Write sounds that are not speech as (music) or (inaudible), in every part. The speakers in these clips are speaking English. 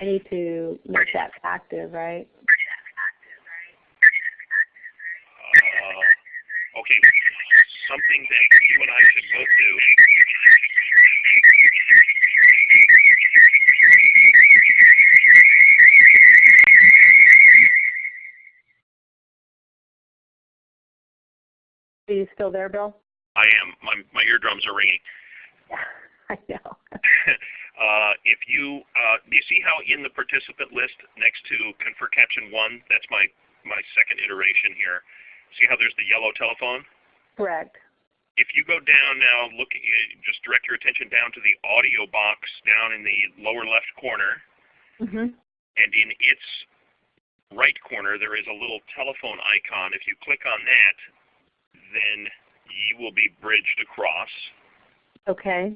I need to make that active, right? Uh, okay, something that you and I should both do. Are you still there, Bill? I am. My, my eardrums are ringing. (laughs) I know. (laughs) uh, if you uh, do you see how in the participant list next to confer caption one, that's my my second iteration here. See how there's the yellow telephone? Correct. If you go down now, look, just direct your attention down to the audio box down in the lower left corner, mm -hmm. and in its right corner there is a little telephone icon. If you click on that, then you will be bridged across. Okay.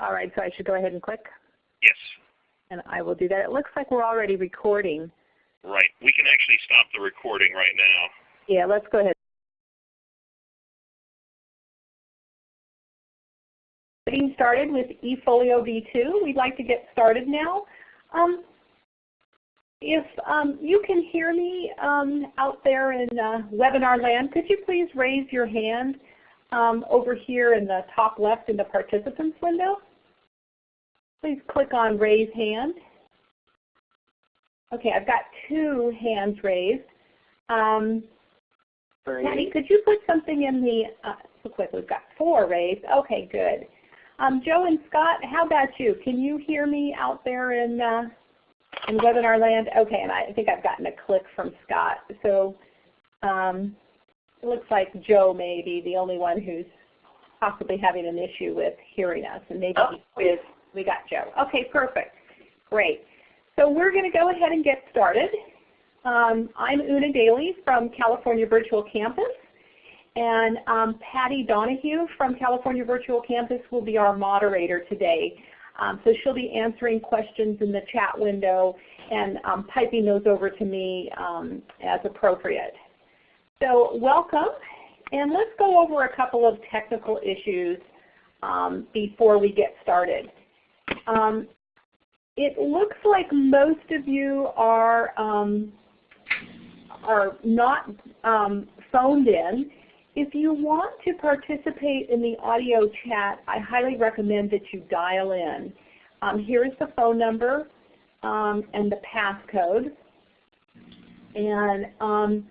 All right, so I should go ahead and click? Yes. And I will do that. It looks like we're already recording. Right. We can actually stop the recording right now. Yeah, let's go ahead. Getting started with eFolio V2. We'd like to get started now. Um, if um, you can hear me um, out there in uh, webinar land, could you please raise your hand um, over here in the top left in the participants window? Please click on raise hand. Okay, I've got two hands raised. Um, Patty, could you put something in the, uh, so quick, we've got four raised. Okay, good. Um, Joe and Scott, how about you? Can you hear me out there in, uh, in webinar land? Okay, and I think I've gotten a click from Scott. So um, it looks like Joe may be the only one who's possibly having an issue with hearing us, and maybe oh. is we got Joe. Okay, perfect. Great. So we're going to go ahead and get started. Um, I'm Una Daly from California Virtual Campus. And um, Patty Donahue from California Virtual Campus will be our moderator today. Um, so she'll be answering questions in the chat window and um, piping those over to me um, as appropriate. So welcome, and let's go over a couple of technical issues um, before we get started. Um, it looks like most of you are um, are not um, phoned in. If you want to participate in the audio chat, I highly recommend that you dial in. Um, here is the phone number um, and the passcode. And um,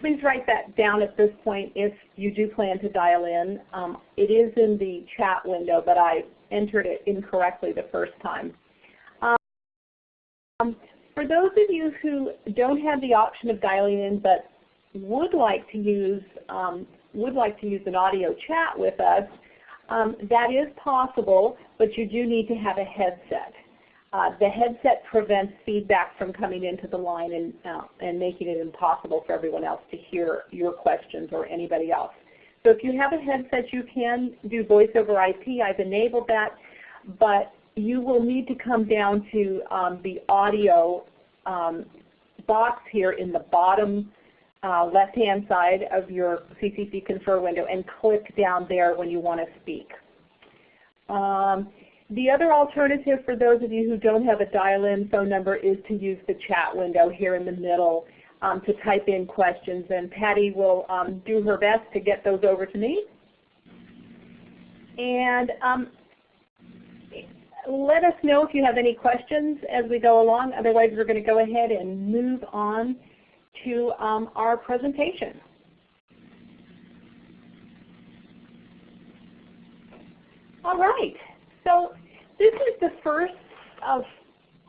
please write that down at this point if you do plan to dial in. Um, it is in the chat window, but I entered it incorrectly the first time. Um, for those of you who don't have the option of dialing in but would like to use um, would like to use an audio chat with us, um, that is possible, but you do need to have a headset. Uh, the headset prevents feedback from coming into the line and, uh, and making it impossible for everyone else to hear your questions or anybody else. So if you have a headset, you can do voice over IP. I've enabled that, but you will need to come down to um, the audio um, box here in the bottom uh, left-hand side of your CCC Confer window and click down there when you want to speak. Um, the other alternative for those of you who don't have a dial-in phone number is to use the chat window here in the middle um, to type in questions, and Patty will um, do her best to get those over to me. And um, let us know if you have any questions as we go along. Otherwise, we're going to go ahead and move on to um, our presentation. All right. So this is the first of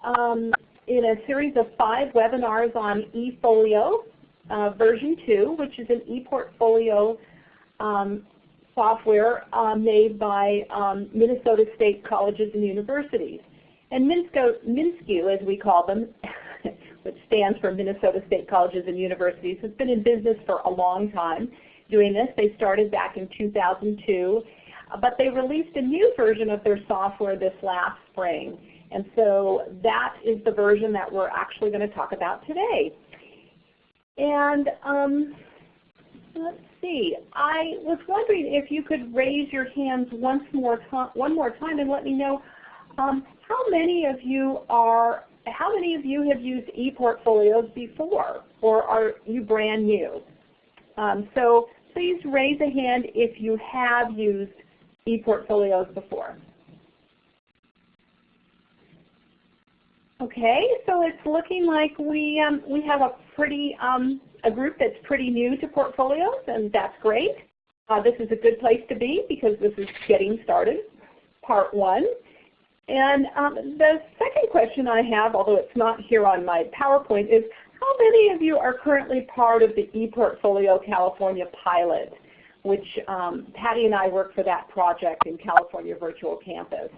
um, in a series of five webinars on eFolio uh, version 2, which is an ePortfolio um, software uh, made by um, Minnesota State Colleges and Universities. And MINSCO, MINSCU, as we call them, (laughs) which stands for Minnesota State Colleges and Universities, has been in business for a long time doing this. They started back in 2002, but they released a new version of their software this last spring. And so that is the version that we're actually going to talk about today. And um, let's see. I was wondering if you could raise your hands once more one more time and let me know um, how many of you are how many of you have used ePortfolios before, or are you brand new? Um, so please raise a hand if you have used ePortfolios before. Okay, so it's looking like we um, we have a pretty um, a group that's pretty new to portfolios, and that's great. Uh, this is a good place to be because this is getting started, part one. And um, the second question I have, although it's not here on my PowerPoint, is how many of you are currently part of the ePortfolio California pilot, which um, Patty and I work for that project in California Virtual Campus.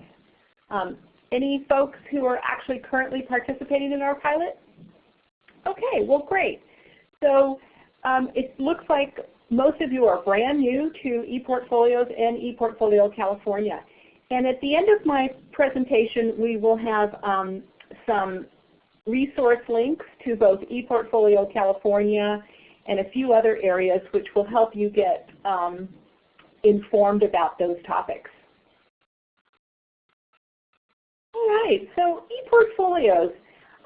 Um, any folks who are actually currently participating in our pilot? Okay, well great. So um, it looks like most of you are brand new to ePortfolios and ePortfolio California. And at the end of my presentation, we will have um, some resource links to both ePortfolio California and a few other areas which will help you get um, informed about those topics. All right, so ePortfolios.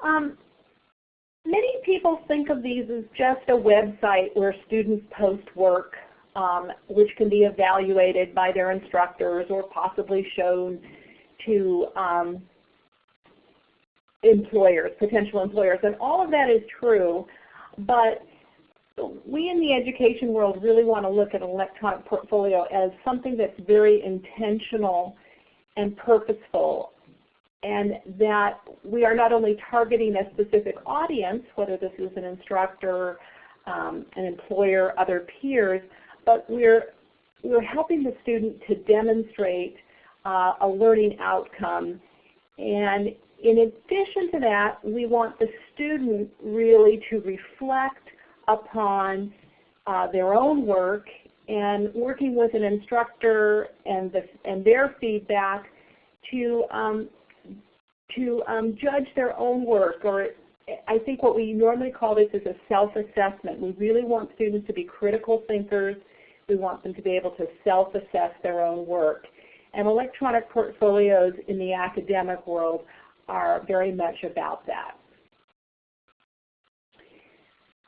Um, many people think of these as just a website where students post work um, which can be evaluated by their instructors or possibly shown to um, employers, potential employers. And all of that is true, but we in the education world really want to look at an electronic portfolio as something that's very intentional and purposeful and that we are not only targeting a specific audience, whether this is an instructor, um, an employer, other peers, but we're, we're helping the student to demonstrate uh, a learning outcome. And in addition to that, we want the student really to reflect upon uh, their own work and working with an instructor and, the, and their feedback to, um, to um, judge their own work or I think what we normally call this is a self-assessment. We really want students to be critical thinkers we want them to be able to self-assess their own work. And electronic portfolios in the academic world are very much about that.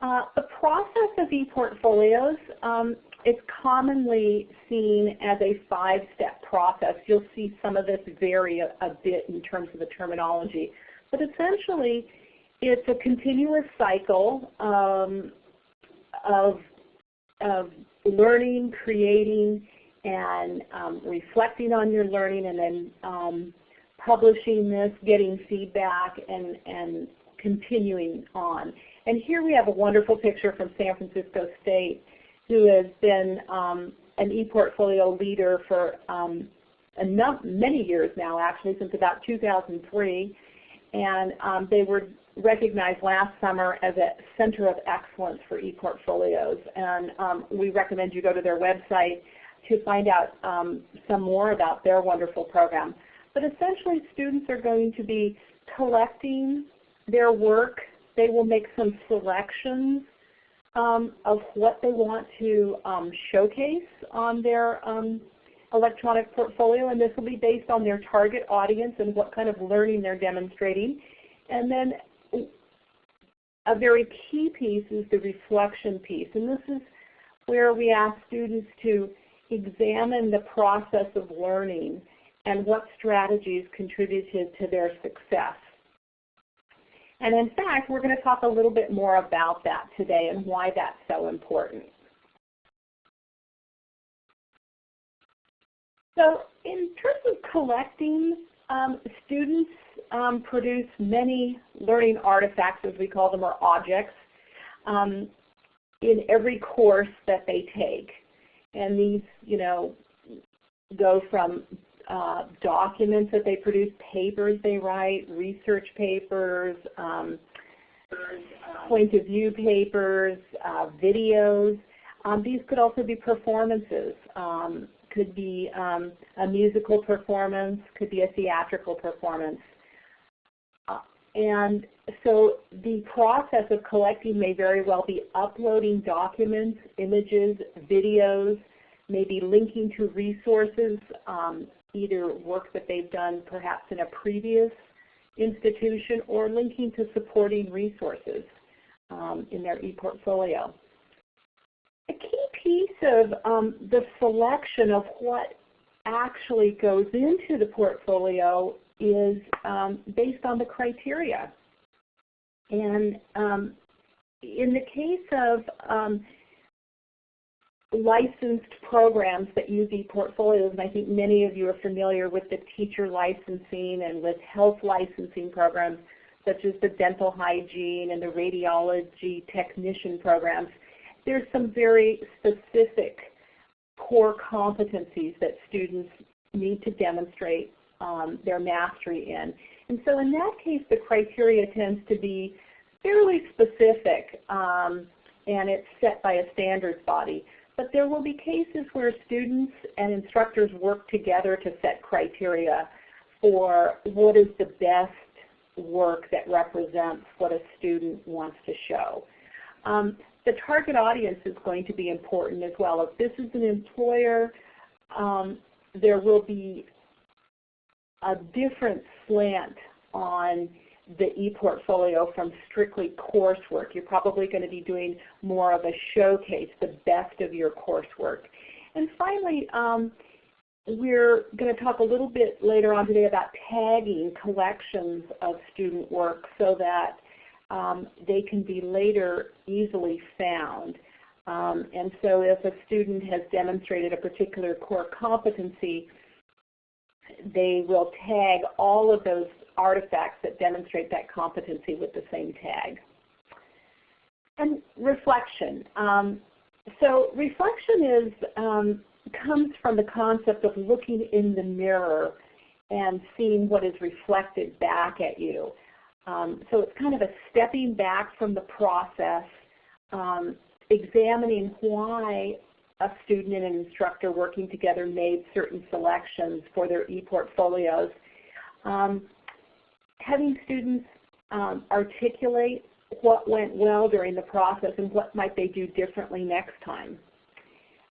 Uh, the process of ePortfolios um, is commonly seen as a five-step process. You'll see some of this vary a, a bit in terms of the terminology. But essentially, it's a continuous cycle um, of, of learning, creating, and um, reflecting on your learning and then um, publishing this, getting feedback, and, and continuing on. And here we have a wonderful picture from San Francisco State who has been um, an ePortfolio leader for um, many years now, actually, since about 2003. And um, they were recognized last summer as a center of excellence for ePortfolios. And um, we recommend you go to their website to find out um, some more about their wonderful program. But essentially students are going to be collecting their work. They will make some selections um, of what they want to um, showcase on their um, electronic portfolio, and this will be based on their target audience and what kind of learning they're demonstrating. And then a very key piece is the reflection piece. And this is where we ask students to examine the process of learning and what strategies contributed to their success. And in fact, we're going to talk a little bit more about that today and why that's so important. So in terms of collecting, um, students um, produce many learning artifacts, as we call them, or objects, um, in every course that they take. And these, you know, go from uh, documents that they produce, papers they write, research papers, um, point of view papers, uh, videos. Um, these could also be performances. Um, could be um, a musical performance, could be a theatrical performance. And so the process of collecting may very well be uploading documents, images, videos, maybe linking to resources, um, either work that they've done perhaps in a previous institution or linking to supporting resources um, in their ePortfolio. A key piece of um, the selection of what actually goes into the portfolio is um, based on the criteria. And um, in the case of um, licensed programs that use ePortfolios, and I think many of you are familiar with the teacher licensing and with health licensing programs, such as the dental hygiene and the radiology technician programs, there's some very specific core competencies that students need to demonstrate um, their mastery in. And so in that case, the criteria tends to be fairly specific um, and it's set by a standards body. But there will be cases where students and instructors work together to set criteria for what is the best work that represents what a student wants to show. Um, the target audience is going to be important as well. If this is an employer, um, there will be a different slant on the ePortfolio from strictly coursework. You're probably going to be doing more of a showcase, the best of your coursework. And finally, um, we're going to talk a little bit later on today about tagging collections of student work so that um, they can be later easily found. Um, and so if a student has demonstrated a particular core competency, they will tag all of those artifacts that demonstrate that competency with the same tag. And reflection. Um, so reflection is um, comes from the concept of looking in the mirror and seeing what is reflected back at you. Um, so it's kind of a stepping back from the process, um, examining why a student and an instructor working together made certain selections for their ePortfolios. Um, having students um, articulate what went well during the process and what might they do differently next time.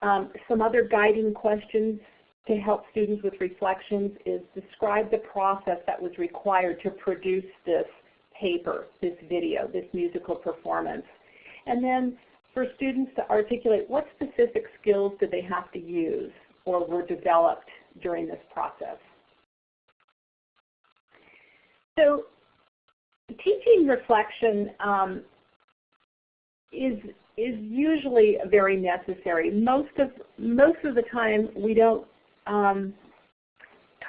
Um, some other guiding questions to help students with reflections is describe the process that was required to produce this paper, this video, this musical performance. And then for students to articulate what specific skills did they have to use or were developed during this process. So teaching reflection um, is is usually very necessary. Most of most of the time, we don't um,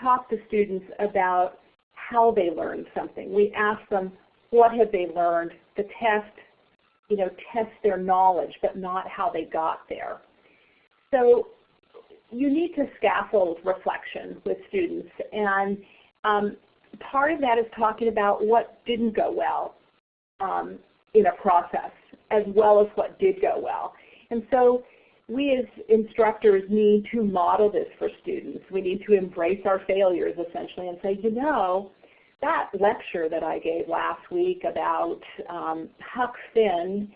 talk to students about how they learned something. We ask them what have they learned. The test, you know, test their knowledge, but not how they got there. So you need to scaffold reflection with students, and um, part of that is talking about what didn't go well um, in a process as well as what did go well. And so we as instructors need to model this for students. We need to embrace our failures essentially and say, you know, that lecture that I gave last week about um, Huck Finn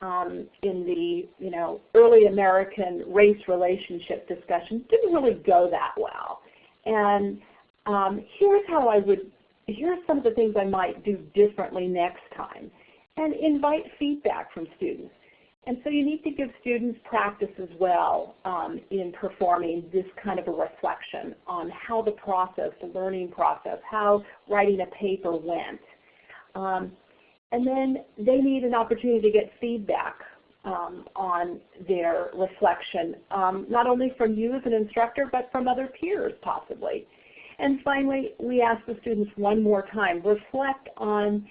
um, in the you know early American race relationship discussion didn't really go that well. And um, here's how I would, here's some of the things I might do differently next time. And invite feedback from students. And so you need to give students practice as well um, in performing this kind of a reflection on how the process, the learning process, how writing a paper went. Um, and then they need an opportunity to get feedback um, on their reflection, um, not only from you as an instructor, but from other peers possibly. And finally, we ask the students one more time, reflect on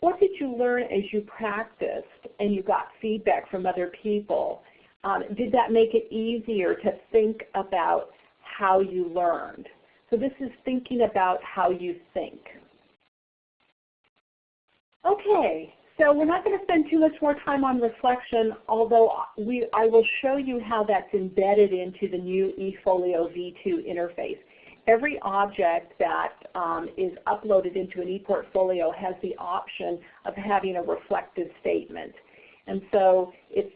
what did you learn as you practiced and you got feedback from other people? Um, did that make it easier to think about how you learned? So this is thinking about how you think. Okay, so we're not going to spend too much more time on reflection, although we, I will show you how that's embedded into the new eFolio V2 interface every object that um, is uploaded into an ePortfolio has the option of having a reflective statement. And so it's,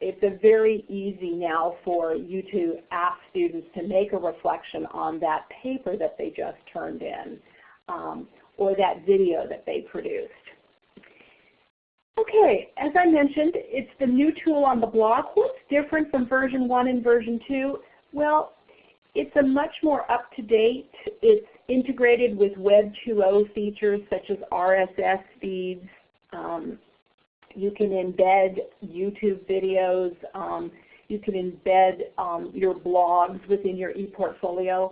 it's a very easy now for you to ask students to make a reflection on that paper that they just turned in. Um, or that video that they produced. Okay, as I mentioned, it's the new tool on the block. What's different from version 1 and version 2? Well, it's a much more up-to-date, it's integrated with Web 2.0 features such as RSS feeds. Um, you can embed YouTube videos. Um, you can embed um, your blogs within your ePortfolio.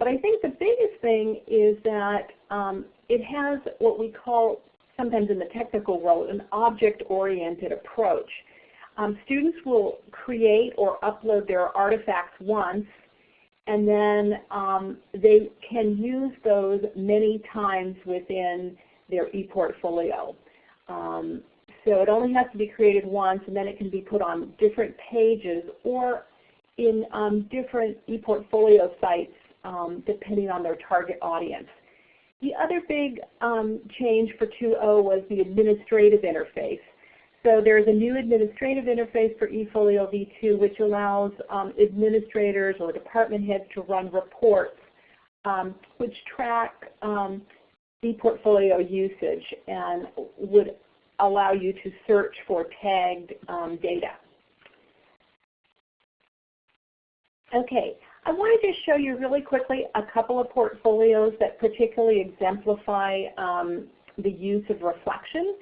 But I think the biggest thing is that um, it has what we call sometimes in the technical world, an object-oriented approach. Um, students will create or upload their artifacts once, and then um, they can use those many times within their ePortfolio. Um, so it only has to be created once, and then it can be put on different pages or in um, different ePortfolio sites um, depending on their target audience. The other big um, change for 2.0 was the administrative interface. So there's a new administrative interface for eFolio v2 which allows um, administrators or department heads to run reports um, which track um, ePortfolio usage and would allow you to search for tagged um, data. Okay, I wanted to just show you really quickly a couple of portfolios that particularly exemplify um, the use of reflection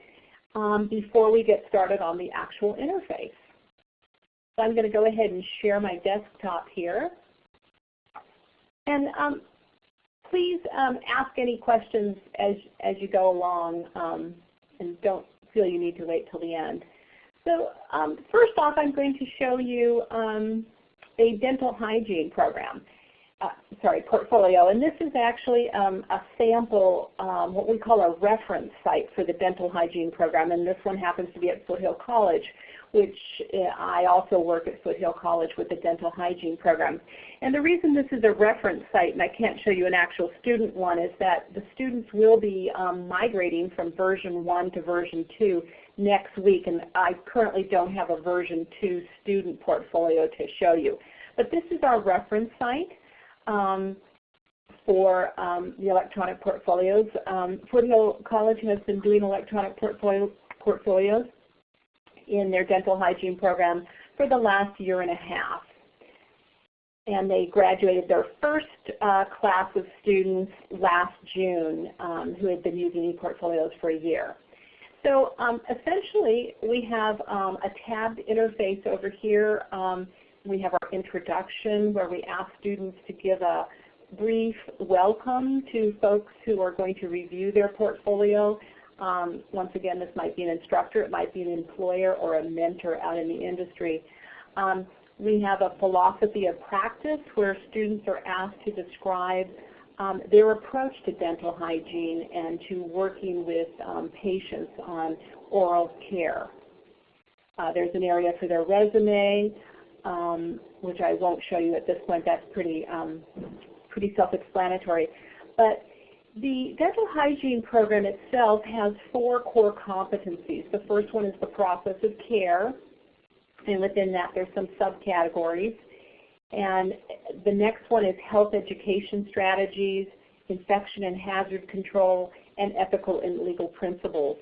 um, before we get started on the actual interface. So I'm going to go ahead and share my desktop here. And um, please um, ask any questions as, as you go along um, and don't feel you need to wait till the end. So um, first off, I'm going to show you um, a dental hygiene program, uh, sorry, portfolio. And this is actually um, a sample, um, what we call a reference site for the dental hygiene program. And this one happens to be at Foothill College, which uh, I also work at Foothill College with the dental hygiene program. And the reason this is a reference site, and I can't show you an actual student one, is that the students will be um, migrating from version 1 to version 2 next week, and I currently don't have a version 2 student portfolio to show you. But this is our reference site for um, the electronic portfolios. Um, Foothill College has been doing electronic portfolio, portfolios in their dental hygiene program for the last year and a half. And they graduated their first uh, class of students last June um, who had been using e-portfolios for a year. So um, essentially, we have um, a tabbed interface over here. We have our introduction where we ask students to give a brief welcome to folks who are going to review their portfolio. Um, once again, this might be an instructor, it might be an employer or a mentor out in the industry. Um, we have a philosophy of practice where students are asked to describe um, their approach to dental hygiene and to working with um, patients on oral care. Uh, there's an area for their resume, um, which I won't show you at this point. That's pretty, um, pretty self-explanatory. But the dental hygiene program itself has four core competencies. The first one is the process of care, and within that there's some subcategories. And the next one is health education strategies, infection and hazard control, and ethical and legal principles.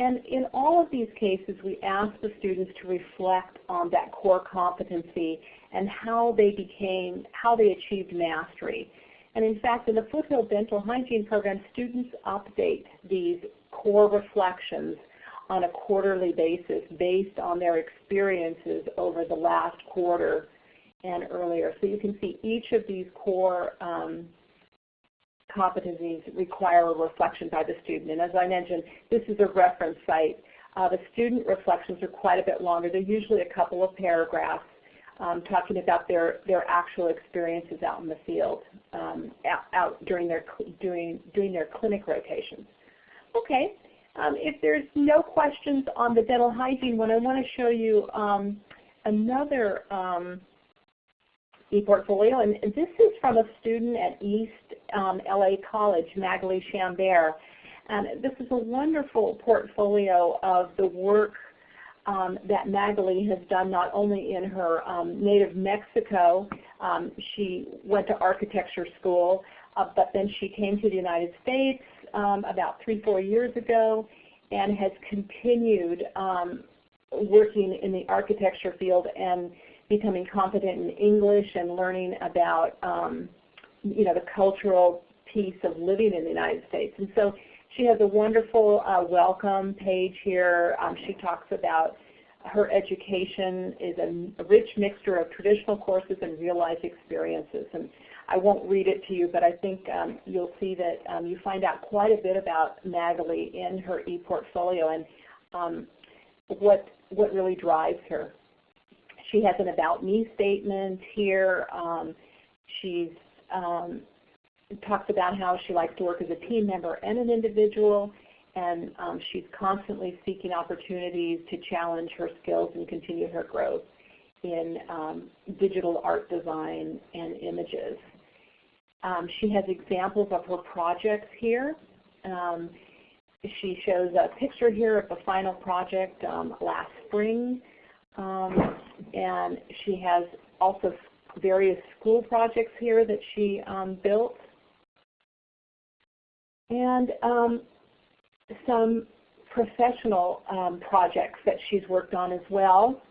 And in all of these cases, we ask the students to reflect on that core competency and how they became, how they achieved mastery. And in fact, in the Foothill Dental Hygiene Program, students update these core reflections on a quarterly basis based on their experiences over the last quarter and earlier. So you can see each of these core um, competencies require a reflection by the student. And as I mentioned, this is a reference site. Uh, the student reflections are quite a bit longer. They're usually a couple of paragraphs um, talking about their, their actual experiences out in the field, um, out, out, during their doing doing their clinic rotations. Okay, um, if there's no questions on the dental hygiene one, I want to show you um, another um, ePortfolio, and this is from a student at East um, LA College, Magali Chambert. And this is a wonderful portfolio of the work um, that Magali has done not only in her um, native Mexico, um, she went to architecture school, uh, but then she came to the United States um, about three, four years ago and has continued working in the architecture field and becoming competent in English and learning about um, you know, the cultural piece of living in the United States. And so she has a wonderful uh, welcome page here. Um, she talks about her education is a rich mixture of traditional courses and real-life experiences. And I won't read it to you, but I think um, you'll see that um, you find out quite a bit about Magali in her e-portfolio and um, what, what really drives her. She has an About Me statement here. Um, she's um, talks about how she likes to work as a team member and an individual, and um, she's constantly seeking opportunities to challenge her skills and continue her growth in um, digital art design and images. Um, she has examples of her projects here. Um, she shows a picture here of the final project um, last spring, um, and she has also various school projects here that she built and um, some professional um, projects that she's worked on as well.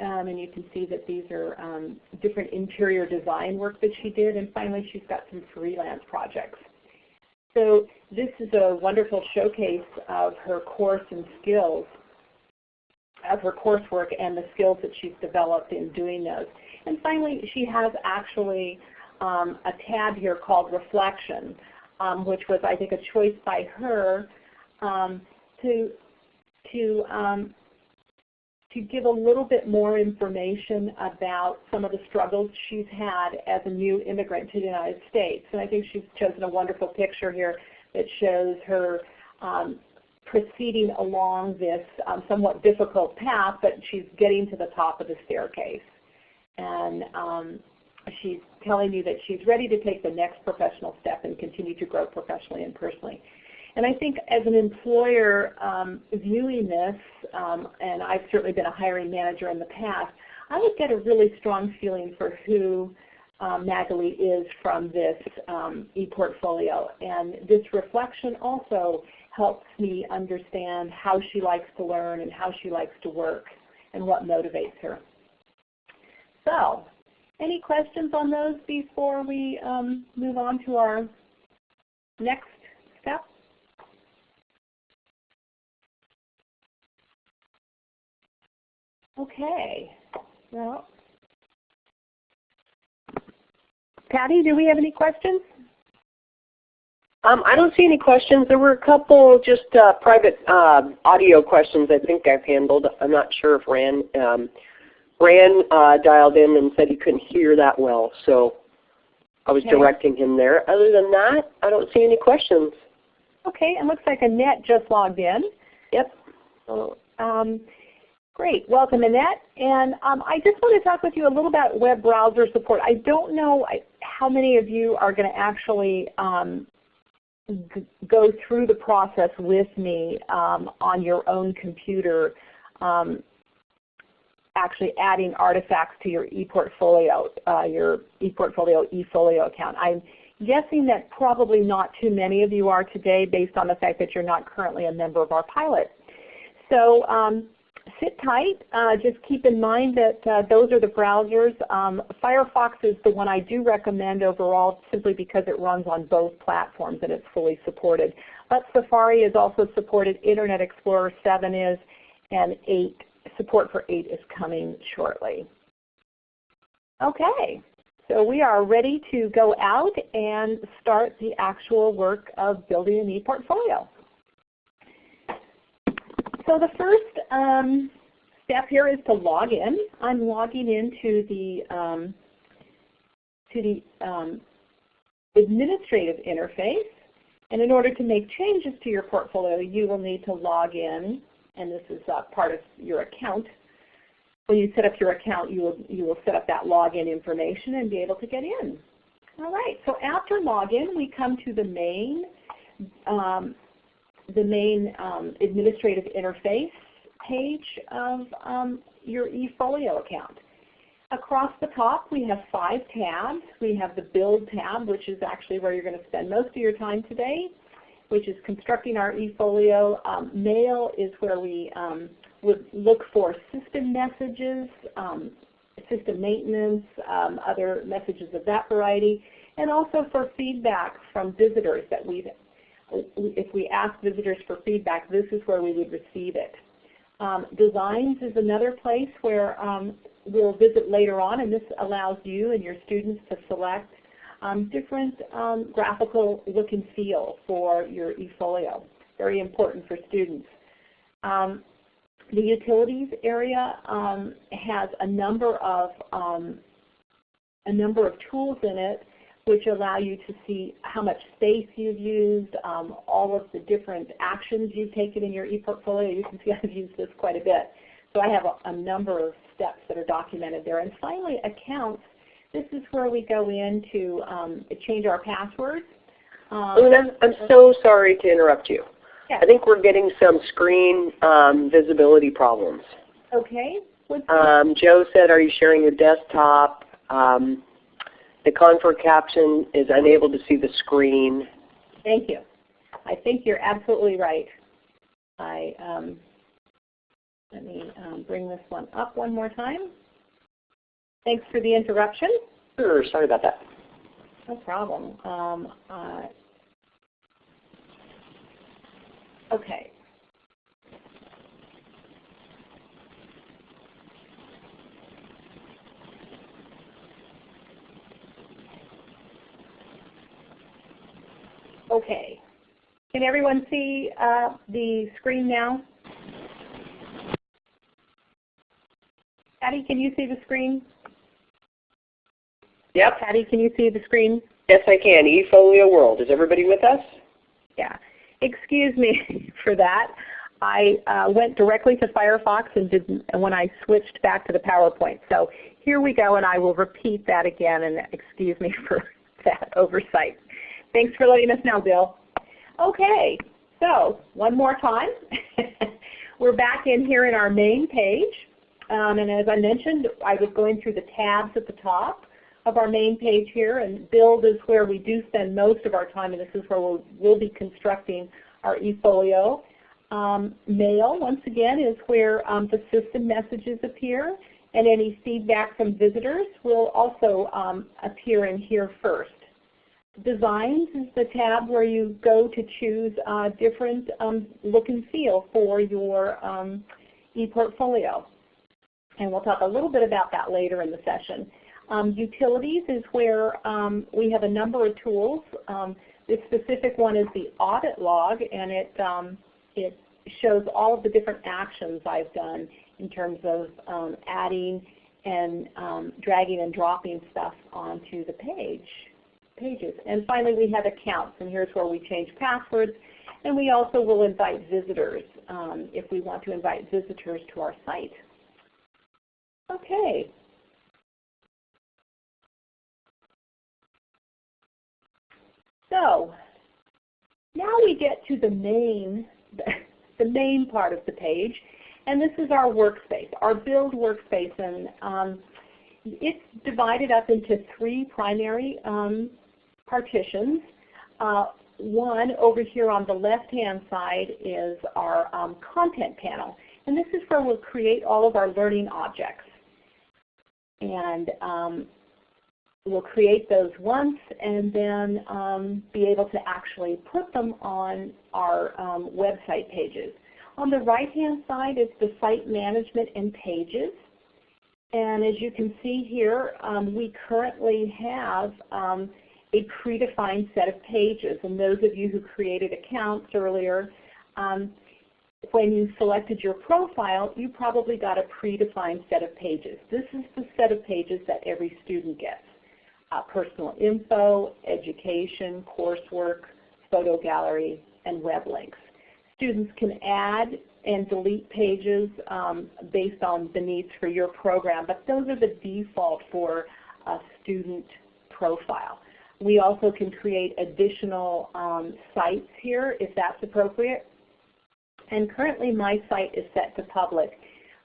Um, and you can see that these are um, different interior design work that she did. And finally, she's got some freelance projects. So this is a wonderful showcase of her course and skills, of her coursework and the skills that she's developed in doing those. And finally, she has actually um, a tab here called Reflection um, which was I think a choice by her um, to to um, to give a little bit more information about some of the struggles she's had as a new immigrant to the United States. And I think she's chosen a wonderful picture here that shows her um, proceeding along this um, somewhat difficult path, but she's getting to the top of the staircase. And um, she's telling you that she's ready to take the next professional step and continue to grow professionally and personally. And I think as an employer um, viewing this, um, and I've certainly been a hiring manager in the past, I would get a really strong feeling for who um, Magali is from this um, e-portfolio. And this reflection also helps me understand how she likes to learn and how she likes to work and what motivates her. So any questions on those before we um, move on to our next step? Okay. Well, Patty, do we have any questions? Um, I don't see any questions. There were a couple just uh, private uh, audio questions I think I've handled. I'm not sure if Ran um, Ran uh, dialed in and said he couldn't hear that well, so I was okay. directing him there. Other than that, I don't see any questions. Okay, it looks like Annette just logged in. Yep. So, um, great, welcome Annette. And um, I just want to talk with you a little about web browser support. I don't know how many of you are going to actually um, go through the process with me um, on your own computer um, actually adding artifacts to your ePortfolio, uh, your ePortfolio eFolio account. I'm guessing that probably not too many of you are today based on the fact that you're not currently a member of our pilot. So um, sit tight. Uh, just keep in mind that uh, those are the browsers. Um, Firefox is the one I do recommend overall simply because it runs on both platforms and it's fully supported. But Safari is also supported, Internet Explorer 7 is, and 8 support for 8 is coming shortly. Okay, so we are ready to go out and start the actual work of building an e-portfolio. So the first um, step here is to log in. I'm logging into the um, to the um, administrative interface. And in order to make changes to your portfolio, you will need to log in and this is uh, part of your account. When you set up your account, you will, you will set up that login information and be able to get in. All right, so after login, we come to the main, um, the main um, administrative interface page of um, your eFolio account. Across the top, we have five tabs. We have the Build tab, which is actually where you're going to spend most of your time today. which is constructing our eFolio. Um, mail is where we um, would look for system messages, um, system maintenance, um, other messages of that variety, and also for feedback from visitors that we've, if we ask visitors for feedback, this is where we would receive it. Um, designs is another place where um, we'll visit later on, and this allows you and your students to select um, different um, graphical look and feel for your eFolio. Very important for students. Um, the utilities area um, has a number of a number of tools in it which allow you to see how much space you've used, um, all of the different actions you've taken in your ePortfolio. You can see (laughs) I've used this quite a bit. So I have a, a number of steps that are documented there. And finally, accounts. This is where we go in to um, change our passwords. Um, Una, I'm so sorry to interrupt you. Yeah. I think we're getting some screen um, visibility problems. Okay. Um, Joe said, are you sharing your desktop? Um, the Confer caption is unable to see the screen. Thank you. I think you're absolutely right. I um, let me um, bring this one up one more time. Thanks for the interruption. Sure, sorry about that. No problem. Um, uh, okay. Okay. Can everyone see uh, the screen now? Patty, can you see the screen? Yep, Patty, can you see the screen? yes I can. eFolio World. Is everybody with us? Yeah. Excuse me (laughs) for that. I uh, went directly to Firefox and didn't and when I switched back to the PowerPoint. So here we go, and I will repeat that again. And excuse me (laughs) for that oversight. Thanks for letting us know, Bill. Okay, so one more time. (laughs) We're back in here in our main page. Um, and as I mentioned, I was going through the tabs at the top of our main page here, and build is where we do spend most of our time, and this is where we'll, we'll be constructing our eFolio. Um, mail, once again, is where um, the system messages appear, and any feedback from visitors will also um, appear in here first. Designs is the tab where you go to choose uh, different um, look and feel for your um, ePortfolio. And we'll talk a little bit about that later in the session. Um, utilities is where um, we have a number of tools. Um, this specific one is the audit log, and it, um, it shows all of the different actions I've done in terms of adding and dragging and dropping stuff onto the page pages. And finally, we have accounts, and here's where we change passwords. And we also will invite visitors um, if we want to invite visitors to our site. Okay. So now we get to the main, (laughs) the main part of the page, and this is our workspace, our build workspace. And um, it's divided up into three primary um, partitions. Uh, one over here on the left-hand side is our um, content panel. And this is where we'll create all of our learning objects. And um, we'll create those once and then um, be able to actually put them on our um, website pages. On the right-hand side is the site management and pages. And as you can see here, um, we currently have um, a predefined set of pages. And those of you who created accounts earlier, um, when you selected your profile, you probably got a predefined set of pages. This is the set of pages that every student gets. Uh, personal info, education, coursework, photo gallery, and web links. Students can add and delete pages um, based on the needs for your program, but those are the default for a student profile. We also can create additional um, sites here if that's appropriate. And currently my site is set to public.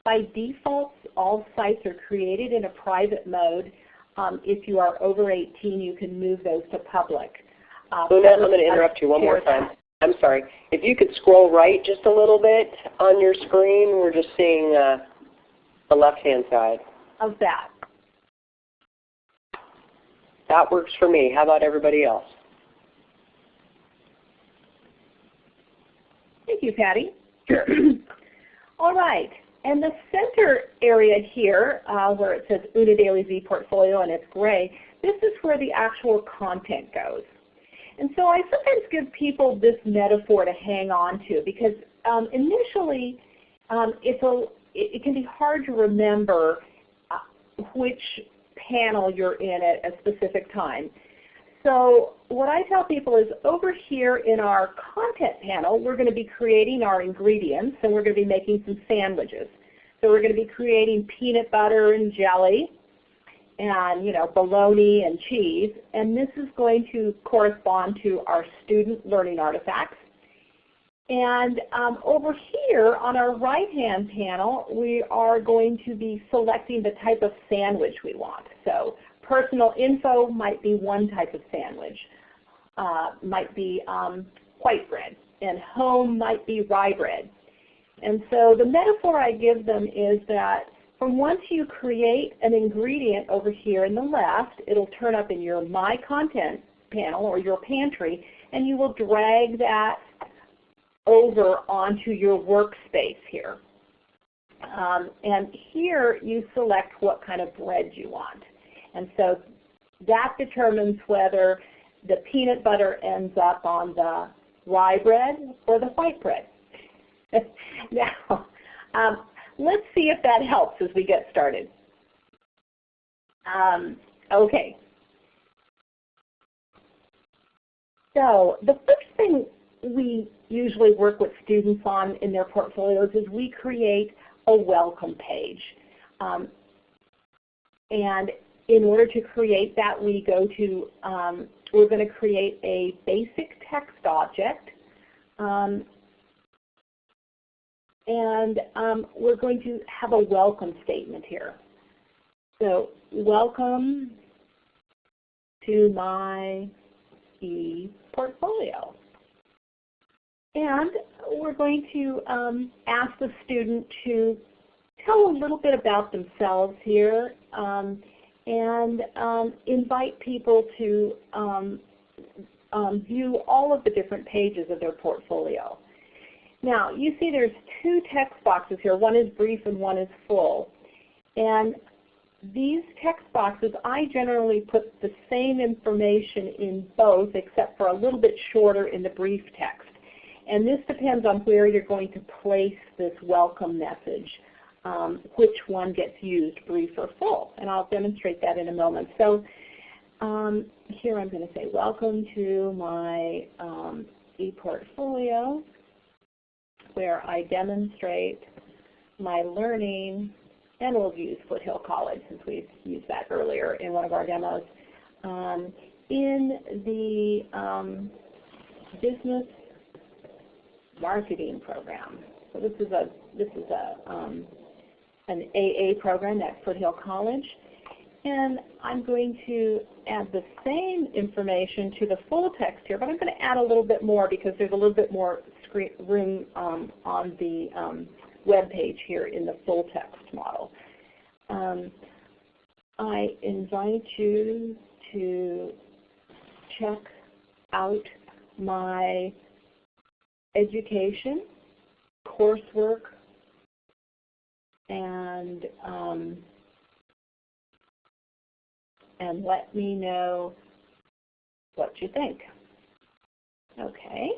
By default, all sites are created in a private mode. Um, if you are over 18, you can move those to public. Uh, I'm going to interrupt you one more time. I'm sorry, if you could scroll right just a little bit on your screen, we're just seeing uh, the left-hand side. Of that. That works for me. How about everybody else? Thank you, Patty. Sure. (clears throat) All right. And the center area here, uh, where it says Una Daily's ePortfolio and it's gray, this is where the actual content goes. And so I sometimes give people this metaphor to hang on to because um, initially um, it's a, it, it, can be hard to remember uh, which panel you're in at a specific time. So what I tell people is over here in our content panel, we're going to be creating our ingredients and we're going to be making some sandwiches. So we're going to be creating peanut butter and jelly and you know bologna and cheese and this is going to correspond to our student learning artifacts. And um, over here on our right hand panel we are going to be selecting the type of sandwich we want. So Personal info might be one type of sandwich, uh, might be um, white bread, and home might be rye bread. And so the metaphor I give them is that from once you create an ingredient over here in the left, it'll turn up in your My Content panel or your pantry, and you will drag that over onto your workspace here. Um, and here you select what kind of bread you want. And so that determines whether the peanut butter ends up on the rye bread or the white bread. (laughs) now, um, let's see if that helps as we get started. Um, okay. So the first thing we usually work with students on in their portfolios is we create a welcome page. Um, and in order to create that, we go to, um, we're going to create a basic text object. Um, and um, we're going to have a welcome statement here. So welcome to my e-portfolio. And we're going to um, ask the student to tell a little bit about themselves here. Um, and um, invite people to um, um, view all of the different pages of their portfolio. Now, you see there's two text boxes here. One is brief and one is full. And these text boxes, I generally put the same information in both except for a little bit shorter in the brief text. And this depends on where you're going to place this welcome message um, which one gets used, brief or full. And I'll demonstrate that in a moment. So um, here I'm going to say, welcome to my um, ePortfolio, where I demonstrate my learning, and we'll use Foothill College since we've used that earlier in one of our demos, um, in the um, business marketing program. So this is a this is a um, an AA program at Foothill College. And I'm going to add the same information to the full text here, but I'm going to add a little bit more because there's a little bit more screen room um, on the um, web page here in the full text model. Um, I invite you to check out my education, coursework, and um, and let me know what you think. Okay.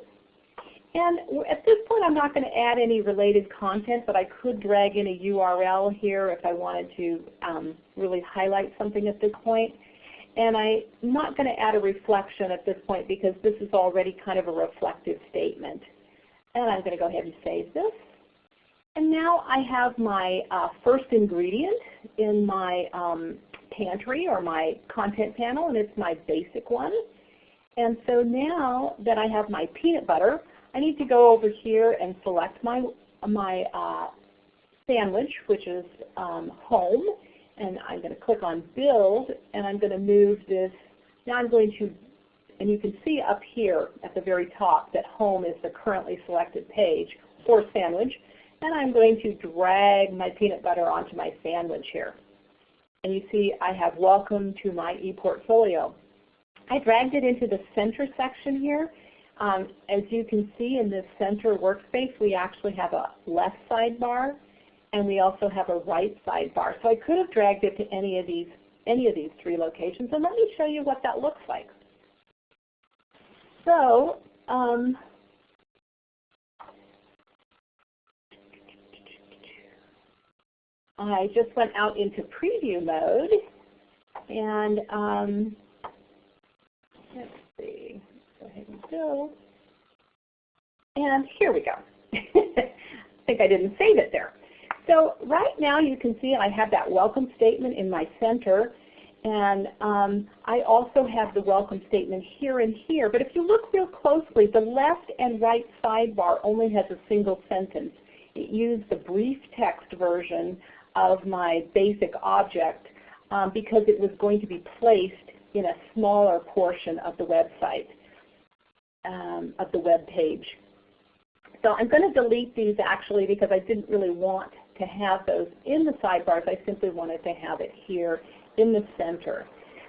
And at this point I'm not going to add any related content, but I could drag in a URL here if I wanted to um, really highlight something at this point. And I'm not going to add a reflection at this point because this is already kind of a reflective statement. And I'm going to go ahead and save this. And now I have my uh, first ingredient in my um, pantry or my content panel, and it's my basic one. And so now that I have my peanut butter, I need to go over here and select my, my uh, sandwich, which is um, home. And I'm going to click on build, and I'm going to move this. Now I'm going to And you can see up here at the very top that home is the currently selected page for sandwich. And I'm going to drag my peanut butter onto my sandwich here. And you see I have welcome to my ePortfolio. I dragged it into the center section here. Um, as you can see in this center workspace, we actually have a left sidebar and we also have a right sidebar. So I could have dragged it to any of these any of these three locations. And let me show you what that looks like. So um, I just went out into preview mode and um, let's see, go ahead and go. And here we go. (laughs) I think I didn't save it there. So right now you can see I have that welcome statement in my center and um, I also have the welcome statement here and here. But if you look real closely, the left and right sidebar only has a single sentence. It used the brief text version of my basic object um, because it was going to be placed in a smaller portion of the website, um, of the web page. So I'm going to delete these actually because I didn't really want to have those in the sidebars. I simply wanted to have it here in the center.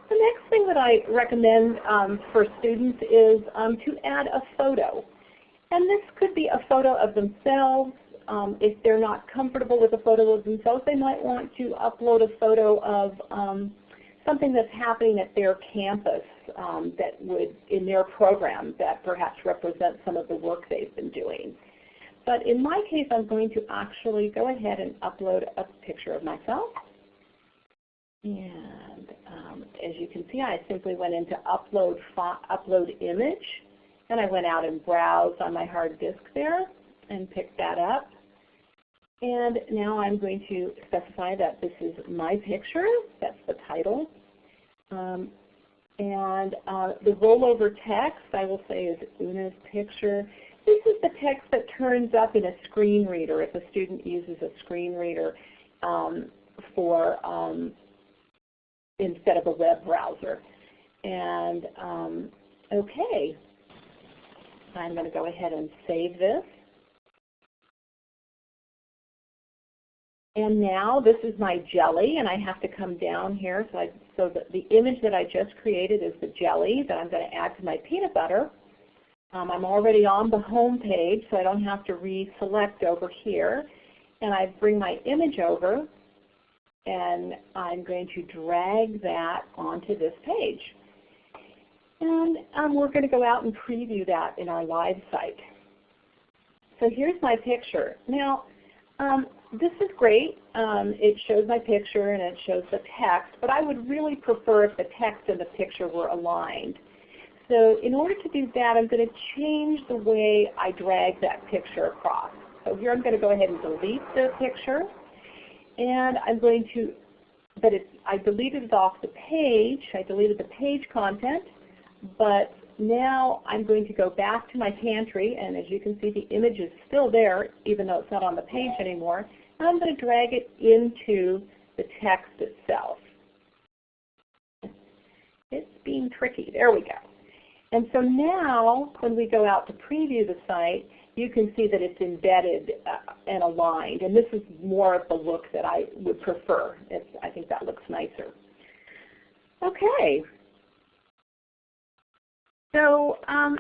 The next thing that I recommend um, for students is um, to add a photo. And this could be a photo of themselves. Um, if they're not comfortable with a photo of themselves, they might want to upload a photo of um, something that's happening at their campus um, that would, in their program, that perhaps represents some of the work they've been doing. But in my case, I'm going to actually go ahead and upload a picture of myself. And um, as you can see, I simply went into upload, upload image, and I went out and browsed on my hard disk there and picked that up. And now I'm going to specify that this is my picture. That's the title. Um, and uh, the rollover text, I will say, is Una's picture. This is the text that turns up in a screen reader if a student uses a screen reader um, for um, instead of a web browser. And um, okay, I'm going to go ahead and save this. And now this is my jelly, and I have to come down here. So, I, so the, the image that I just created is the jelly that I'm going to add to my peanut butter. Um, I'm already on the home page, so I don't have to reselect over here. And I bring my image over, and I'm going to drag that onto this page. And um, we're going to go out and preview that in our live site. So here's my picture. Now, um, this is great. Um, it shows my picture and it shows the text, but I would really prefer if the text and the picture were aligned. So in order to do that, I'm going to change the way I drag that picture across. So here I'm going to go ahead and delete the picture and I'm going to, but it, I deleted it off the page. I deleted the page content, but now I'm going to go back to my pantry, and as you can see, the image is still there, even though it's not on the page anymore. And I'm going to drag it into the text itself. It's being tricky. There we go. And so now, when we go out to preview the site, you can see that it's embedded uh, and aligned. And this is more of the look that I would prefer. It's, I think that looks nicer. Okay. So um,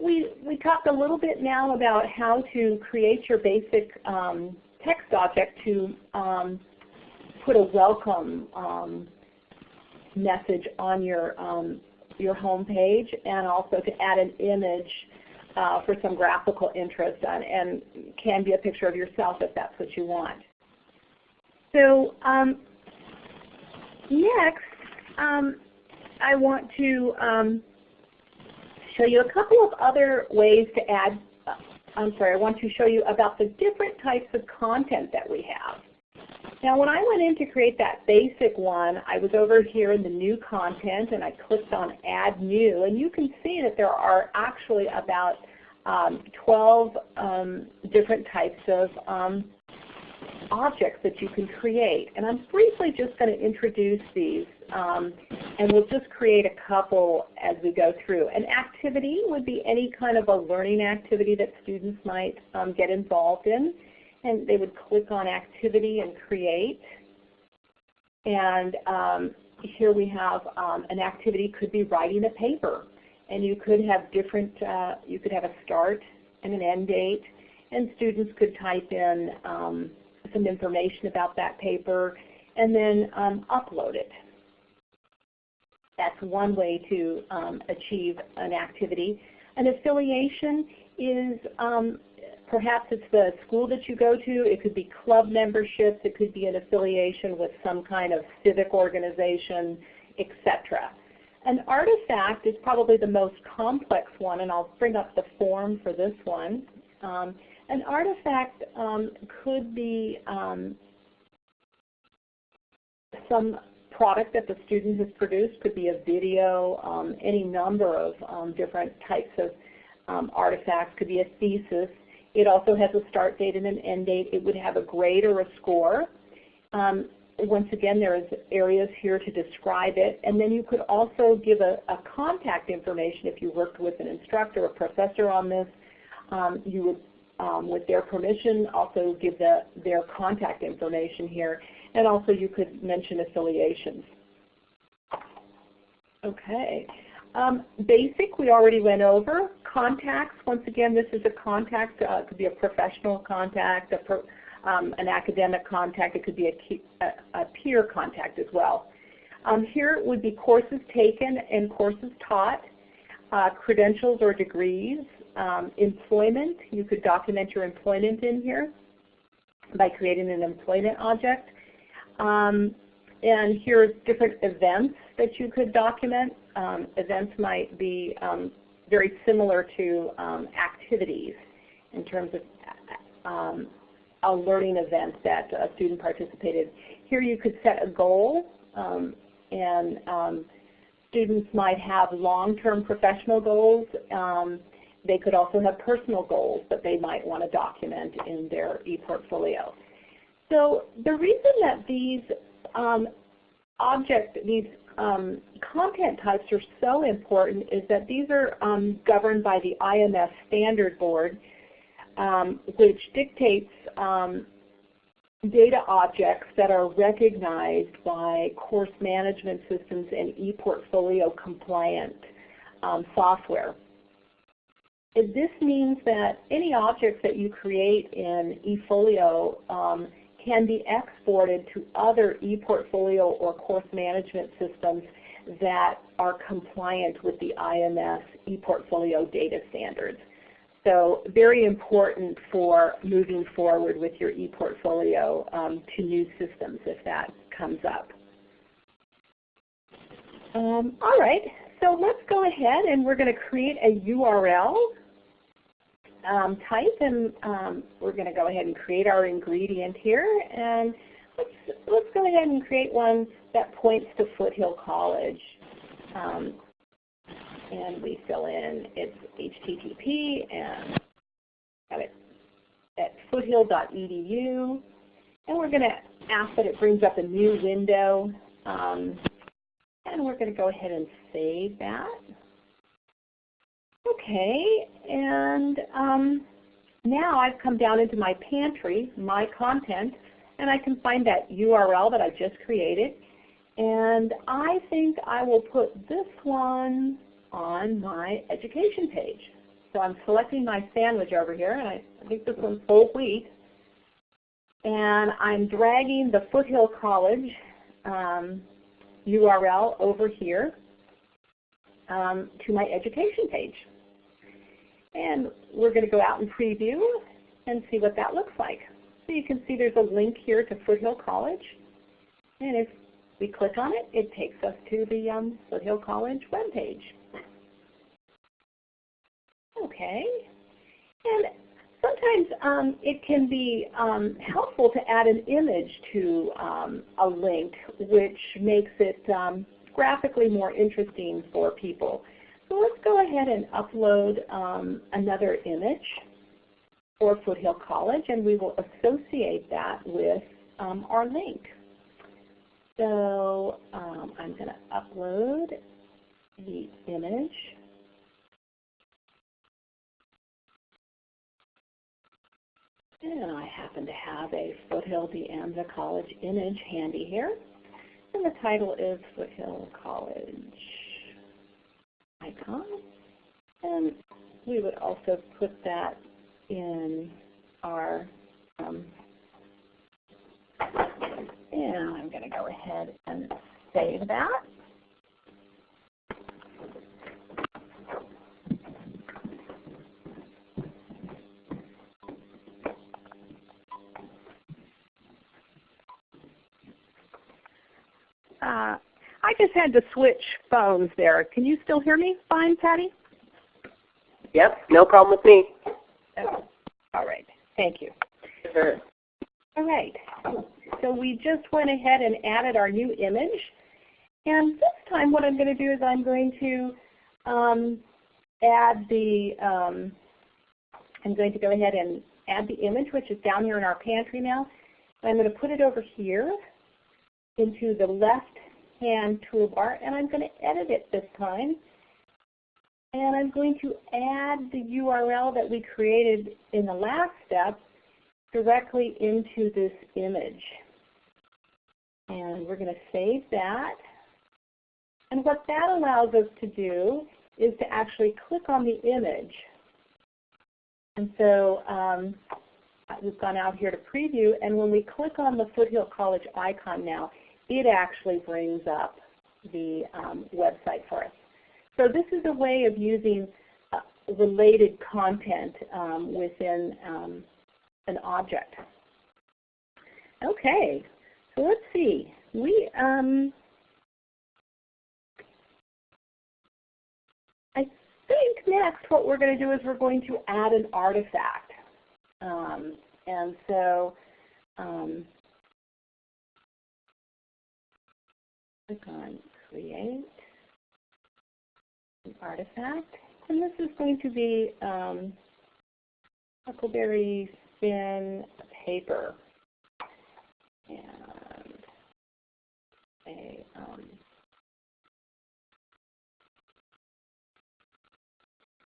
we, we talked a little bit now about how to create your basic um, text object to um, put a welcome um, message on your, um, your home page and also to add an image uh, for some graphical interest on, and can be a picture of yourself if that's what you want. So um, next, um, I want to um, show you a couple of other ways to add, uh, I'm sorry, I want to show you about the different types of content that we have. Now when I went in to create that basic one, I was over here in the new content and I clicked on add new and you can see that there are actually about um, 12 um, different types of um, objects that you can create. And I'm briefly just going to introduce these Um, and we'll just create a couple as we go through. An activity would be any kind of a learning activity that students might um, get involved in. And they would click on activity and create. And um, here we have um, an activity could be writing a paper. And you could have different, uh, you could have a start and an end date. And students could type in um, some information about that paper and then um, upload it. That's one way to um, achieve an activity. An affiliation is um, perhaps it's the school that you go to. It could be club memberships. It could be an affiliation with some kind of civic organization, etc. An artifact is probably the most complex one, and I'll bring up the form for this one. Um, an artifact um, could be um, some product that the student has produced, could be a video, um, any number of um, different types of um, artifacts, could be a thesis. It also has a start date and an end date. It would have a grade or a score. Um, once again, there is areas here to describe it. And then you could also give a, a contact information if you worked with an instructor or professor on this. Um, you would, um, with their permission, also give the, their contact information here. And also you could mention affiliations. Okay. Um, basic, we already went over. Contacts, once again, this is a contact. Uh, it could be a professional contact, a pro, um, an academic contact. It could be a, key, a, a peer contact as well. Um, here would be courses taken and courses taught, uh, credentials or degrees, um, employment. You could document your employment in here by creating an employment object. Um, and here's different events that you could document. Um, events might be um, very similar to um, activities in terms of um, a learning event that a student participated. Here you could set a goal um, and students might have long-term professional goals. they could also have personal goals that they might want to document in their ePortfolio. So the reason that these um, object, these um, content types are so important is that these are um, governed by the IMS Standard Board, um, which dictates um, data objects that are recognized by course management systems and ePortfolio compliant um, software. This means that any objects that you create in eFolio um, can be exported to other ePortfolio or course management systems that are compliant with the IMS ePortfolio data standards. So very important for moving forward with your ePortfolio um, to new systems if that comes up. Um, all right, so let's go ahead and we're going to create a URL um, type and um, we're going to go ahead and create our ingredient here and let's, let's go ahead and create one that points to Foothill College. Um, and we fill in its HTTP and have it at foothill.edu and we're going to ask that it brings up a new window um, and we're going to go ahead and save that. Okay, and um, now I've come down into my pantry, my content, and I can find that URL that I just created. And I think I will put this one on my education page. So I'm selecting my sandwich over here, and I, think this one's whole wheat. And I'm dragging the Foothill College um, URL over here um, to my education page. And we're going to go out and preview and see what that looks like. So you can see there's a link here to Foothill College. And if we click on it, it takes us to the um, Foothill College webpage. Okay. And sometimes um, it can be um, helpful to add an image to um, a link, which makes it um, graphically more interesting for people. So let's go ahead and upload um, another image for Foothill College, and we will associate that with um, our link. So um, I'm going to upload the image. And I happen to have a Foothill De Anza College image handy here. And the title is Foothill College icon. And we would also put that in our, um, and I'm going to go ahead and save that. Uh, I just had to switch phones there. Can you still hear me fine, Patty? Yep, no problem with me. Oh, all right. Thank you. Sure. All right. So we just went ahead and added our new image. And this time what I'm going to do is I'm going to um, add the, um, I'm going to go ahead and add the image, which is down here in our pantry now. And I'm going to put it over here into the left-hand toolbar, and I'm going to edit it this time. And I'm going to add the URL that we created in the last step directly into this image. And we're going to save that. And what that allows us to do is to actually click on the image. And so um, we've gone out here to preview, and when we click on the Foothill College icon now, it actually brings up the um, website for us. So this is a way of using uh, related content um, within um, an object. Okay, so let's see. We um, I think next what we're going to do is we're going to add an artifact. Um, and so um, click on Create an Artifact. And this is going to be um, Huckleberry Finn paper. And a um,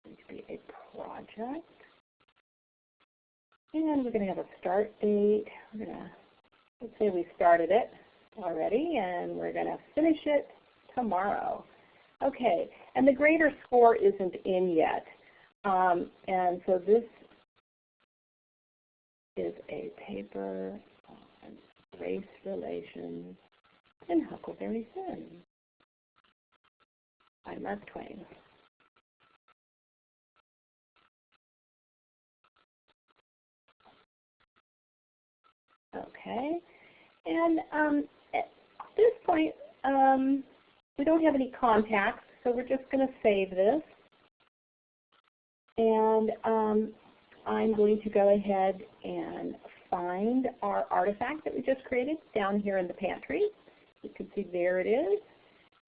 going to be a project. And we're going to have a start date. We're going to, let's say we started it already, and we're going to finish it tomorrow. Okay, and the grader score isn't in yet. Um, and so this is a paper on race relations in Huckleberry Finn by Mark Twain. Okay, and um, this point, um, we don't have any contacts, so we're just going to save this. And um, I'm going to go ahead and find our artifact that we just created down here in the pantry. You can see there it is.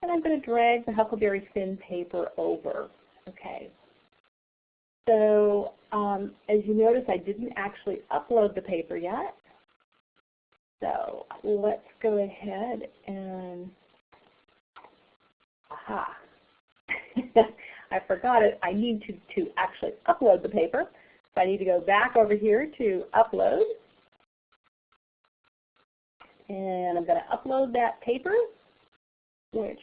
And I'm going to drag the Huckleberry Finn paper over. Okay. So um, as you notice, I didn't actually upload the paper yet. So let's go ahead and, aha, (laughs) I forgot it. I need to, to actually upload the paper. So I need to go back over here to upload. And I'm going to upload that paper, which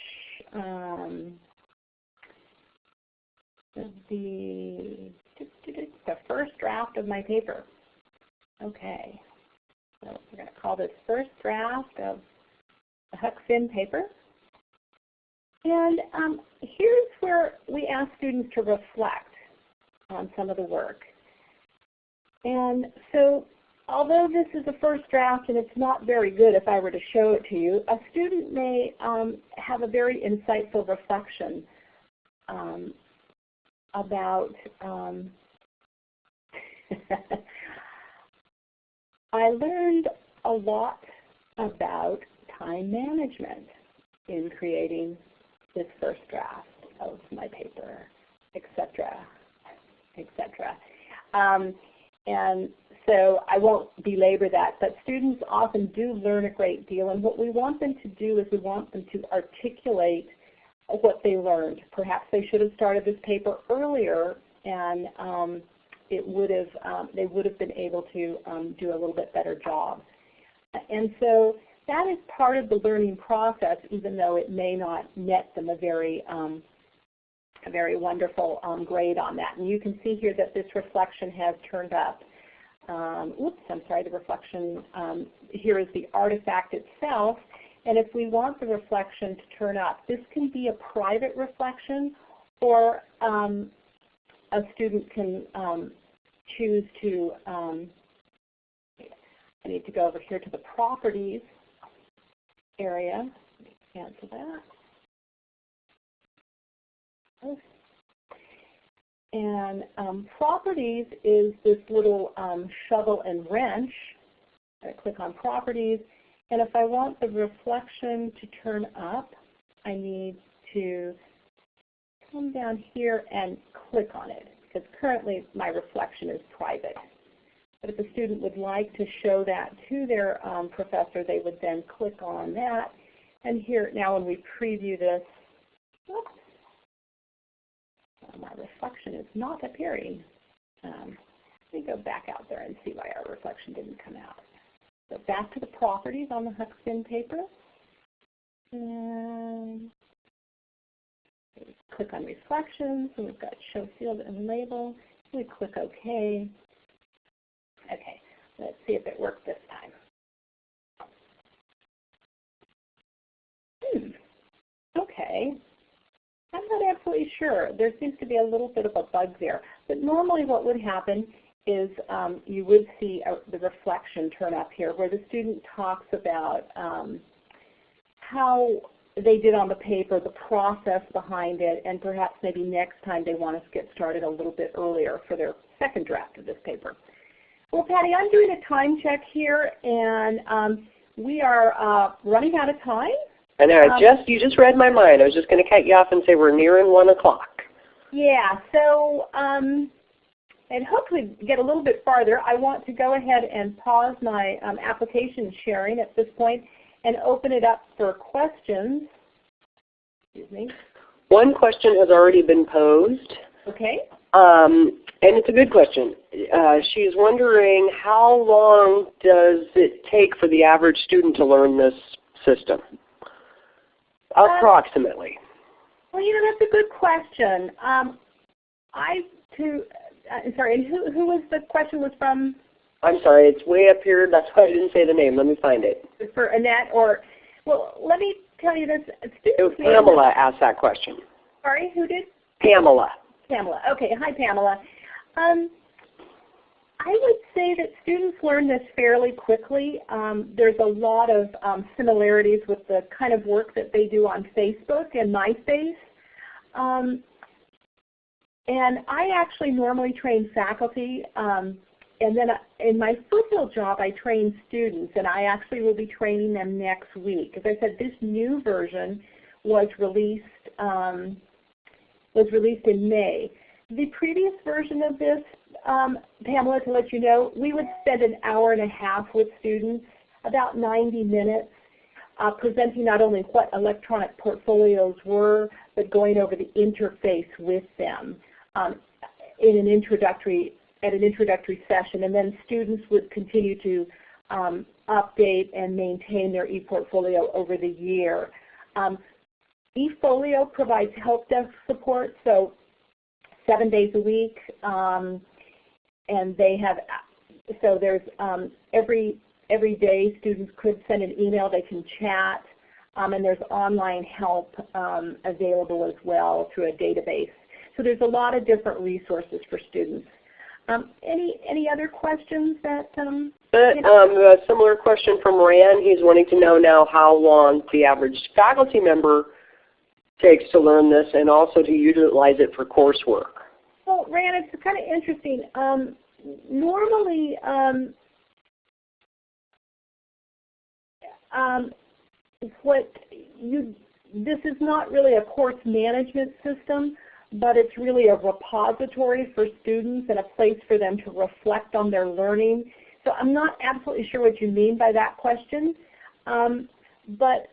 um, the, the first draft of my paper. Okay. So we're going to call this first draft of the Huck Finn paper. And um, here's where we ask students to reflect on some of the work. And so although this is a first draft and it's not very good if I were to show it to you, a student may um, have a very insightful reflection um, about um, (laughs) I learned a lot about time management in creating this first draft of my paper, etc., etc. Um, and so I won't belabor that, but students often do learn a great deal, and what we want them to do is we want them to articulate what they learned. Perhaps they should have started this paper earlier, and um, it would have um, they would have been able to um, do a little bit better job. And so that is part of the learning process, even though it may not net them a very um, a very wonderful um, grade on that. And you can see here that this reflection has turned up. Um, oops, I'm sorry, the reflection um, here is the artifact itself. And if we want the reflection to turn up, this can be a private reflection or um, a student can um, choose to, um, I need to go over here to the properties area. Cancel that. And um, properties is this little um, shovel and wrench. I click on properties. And if I want the reflection to turn up, I need to come down here and click on it because currently my reflection is private. But if a student would like to show that to their um, professor, they would then click on that. And here, now when we preview this, oops, my reflection is not appearing. Um, let me go back out there and see why our reflection didn't come out. So back to the properties on the Huck-Finn paper. And click on reflections, and we've got show field and label. We click OK. Okay, let's see if it worked this time. Hmm. Okay. I'm not absolutely sure. There seems to be a little bit of a bug there. But normally what would happen is um, you would see a, the reflection turn up here where the student talks about um, how they did on the paper, the process behind it, and perhaps maybe next time they want to get started a little bit earlier for their second draft of this paper. Well, Patty, I'm doing a time check here, and um, we are uh, running out of time. I know. Um, just you just read my mind. I was just going to cut you off and say we're nearing one o'clock. Yeah. So, um, and hopefully get a little bit farther. I want to go ahead and pause my um, application sharing at this point and open it up for questions. Excuse me. One question has already been posed. Okay. Um, and it's a good question. Uh, she's wondering how long does it take for the average student to learn this system? Approximately. Well, you know, that's a good question. Um, I to uh, sorry, and who who was the question was from? I'm sorry, it's way up here. That's why I didn't say the name. Let me find it. For Annette or well, let me tell you this. Students Pamela asked that question. Sorry, who did? Pamela. Pamela. Okay. Hi, Pamela. Um, I would say that students learn this fairly quickly. Um, there's a lot of um, similarities with the kind of work that they do on Facebook and MySpace. Um, and I actually normally train faculty. Um, and then uh, in my foothill job, I train students, and I actually will be training them next week. As I said, this new version was released um, was released in May. The previous version of this um, Pamela, to let you know, we would spend an hour and a half with students, about 90 minutes, uh, presenting not only what electronic portfolios were, but going over the interface with them um, in an introductory at an introductory session, and then students would continue to um, update and maintain their ePortfolio over the year. Um, eFolio provides help desk support, so seven days a week. Um, and they have, so there's um, every, every day students could send an email, they can chat, um, and there's online help um, available as well through a database. So there's a lot of different resources for students. Um, any any other questions that? Um, but, um, a similar question from Rand. He's wanting to know now how long the average faculty member takes to learn this and also to utilize it for coursework. Well, Rand, it's kind of interesting. Um, normally, um, um, what you this is not really a course management system, but it's really a repository for students and a place for them to reflect on their learning. So I'm not absolutely sure what you mean by that question. Um, but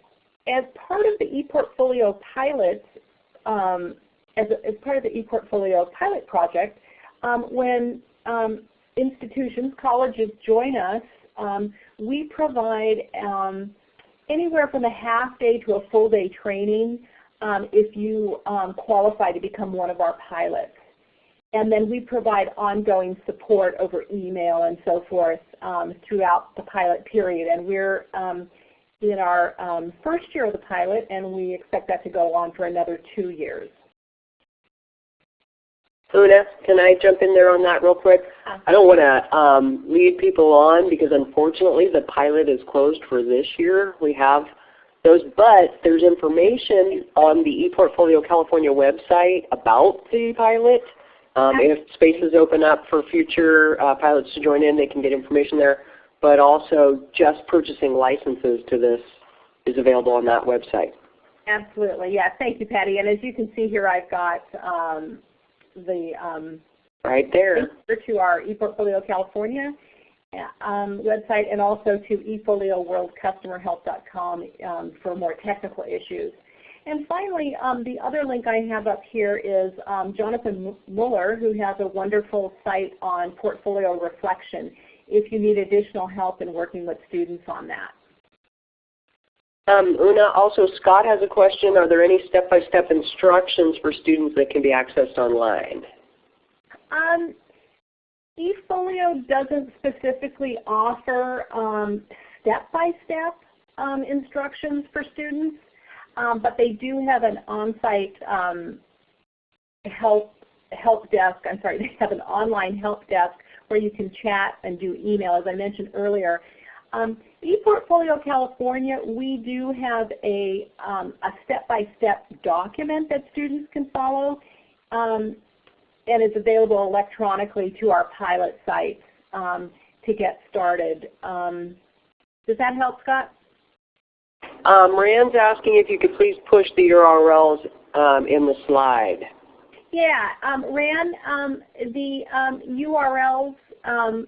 as part of the ePortfolio pilot, um, as, a, as part of the ePortfolio pilot project, um, when um, institutions, colleges join us, um, we provide um, anywhere from a half day to a full day training um, if you um, qualify to become one of our pilots. And then we provide ongoing support over email and so forth um, throughout the pilot period. And we're um, in our um, first year of the pilot, and we expect that to go on for another two years. Una, can I jump in there on that real quick? I don't want to um, lead people on because unfortunately the pilot is closed for this year. We have those, but there's information on the ePortfolio California website about the pilot. Um, if spaces open up for future uh, pilots to join in, they can get information there. But also just purchasing licenses to this is available on that website. Absolutely, yeah. Thank you, Patty. And as you can see here, I've got um, the um, right there link to our ePortfolio California um, website and also to eFolioWorldCustomerHelp.com um, for more technical issues. And finally, um, the other link I have up here is um, Jonathan Mueller, who has a wonderful site on portfolio reflection if you need additional help in working with students on that. Um, Una, also Scott has a question. Are there any step-by-step -step instructions for students that can be accessed online? Um, eFolio doesn't specifically offer step-by-step um, -step, instructions for students, um, but they do have an on-site um, help help desk. I'm sorry, (laughs) they have an online help desk where you can chat and do email, as I mentioned earlier. Um, ePortfolio California, we do have a um, a step-by-step -step document that students can follow, um, and it's available electronically to our pilot sites um, to get started. Um, does that help, Scott? Um, Rand's asking if you could please push the URLs um, in the slide. Yeah, um, Rand, um, the um, URLs, um,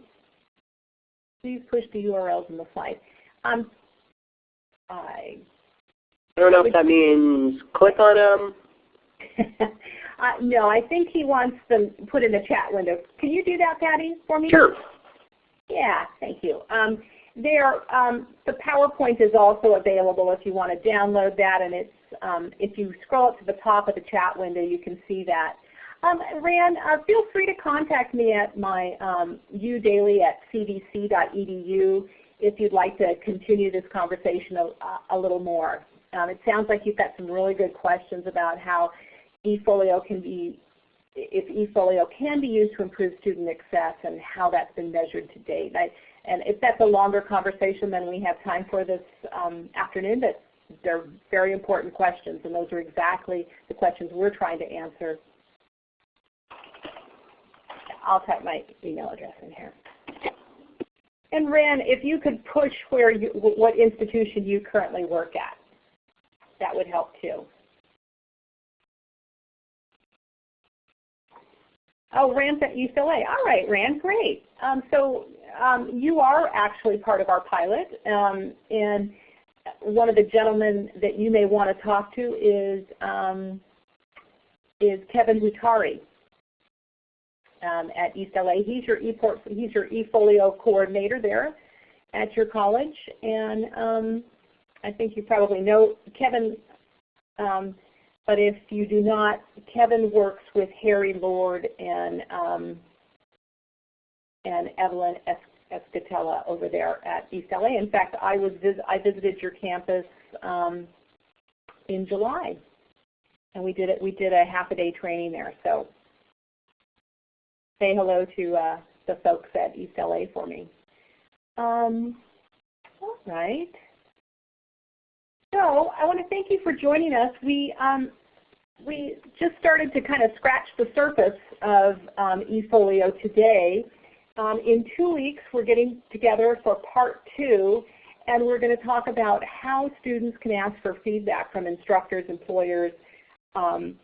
please push the URLs in the slide. Um, I, I don't know if that means click on them. (laughs) uh, no, I think he wants them put in the chat window. Can you do that, Patty, for me? Sure. Yeah, thank you. Um, there, um, the PowerPoint is also available if you want to download that, and it's um, if you scroll up to the top of the chat window, you can see that. Um, Rand, uh, feel free to contact me at my um, udaily at cvc.edu if you'd like to continue this conversation a, a little more. Um, it sounds like you've got some really good questions about how eFolio can be, if eFolio can be used to improve student access and how that's been measured to date. I, and if that's a longer conversation than we have time for this um, afternoon, but they're very important questions, and those are exactly the questions we're trying to answer. I'll type my email address in here. And Rand, if you could push where you, what institution you currently work at, that would help too. Oh, Rand's at ELAC. All right, Rand, great. Um, so um, you are actually part of our pilot, um, and one of the gentlemen that you may want to talk to is um, is Kevin Hutari um, at East LA. He's your ePort, he's your eFolio coordinator there at your college, and um, I think you probably know Kevin. But if you do not, Kevin works with Harry Lord and um, and Evelyn es Escatella over there at East LA. In fact, I was vis I visited your campus um, in July, and we did it. We did a half a day training there. So say hello to uh, the folks at East LA for me. Um, all right. So I want to thank you for joining us. We um, we just started to kind of scratch the surface of um, eFolio today. Um, in two weeks, we're getting together for part two, and we're going to talk about how students can ask for feedback from instructors, employers, um,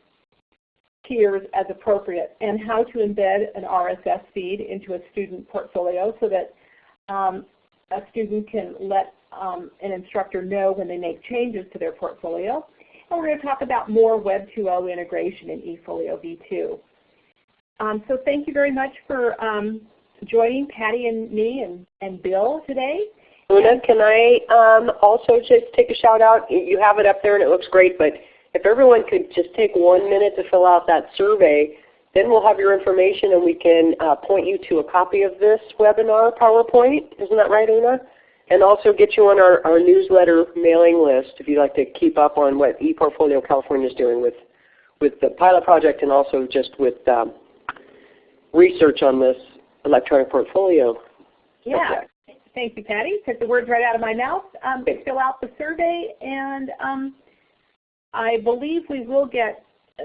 tiers as appropriate and how to embed an RSS feed into a student portfolio so that um, a student can let um, an instructor know when they make changes to their portfolio. And we're going to talk about more Web 2.0 integration in eFolio v2. Um, so thank you very much for um, joining Patty and me and, and Bill today. Una, can I um, also just take a shout out? You have it up there and it looks great, but if everyone could just take one minute to fill out that survey, then we'll have your information and we can uh, point you to a copy of this webinar PowerPoint. Isn't that right, Una? And also get you on our, our newsletter mailing list if you'd like to keep up on what ePortfolio California is doing with, with the pilot project and also just with um, research on this electronic portfolio. Yeah. subject. Thank you, Patty. Took the words right out of my mouth. Um, fill out the survey, and um, I believe we will get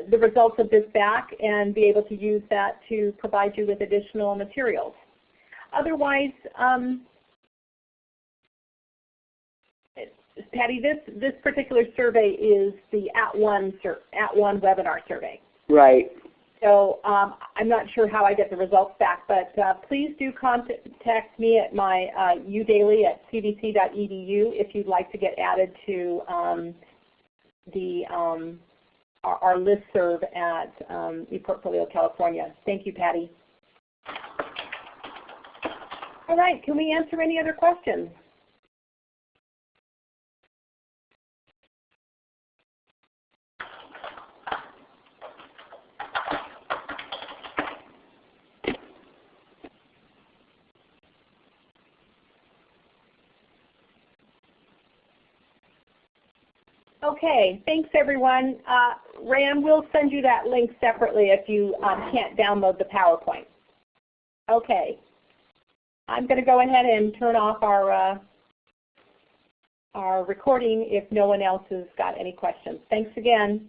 the results of this back and be able to use that to provide you with additional materials. Otherwise, um, Patty, this, this particular survey is the @ONE, at one webinar survey. Right. So um, I'm not sure how I get the results back, but uh, please do contact me at my uh, udaily at cdc.edu if you'd like to get added to um, the um, our, our listserv at um, ePortfolio California. Thank you, Patty. All right, can we answer any other questions? Okay, thanks everyone. Uh, Ram, we'll send you that link separately if you um, can't download the PowerPoint. Okay, I'm going to go ahead and turn off our, uh, our recording if no one else has got any questions. Thanks again.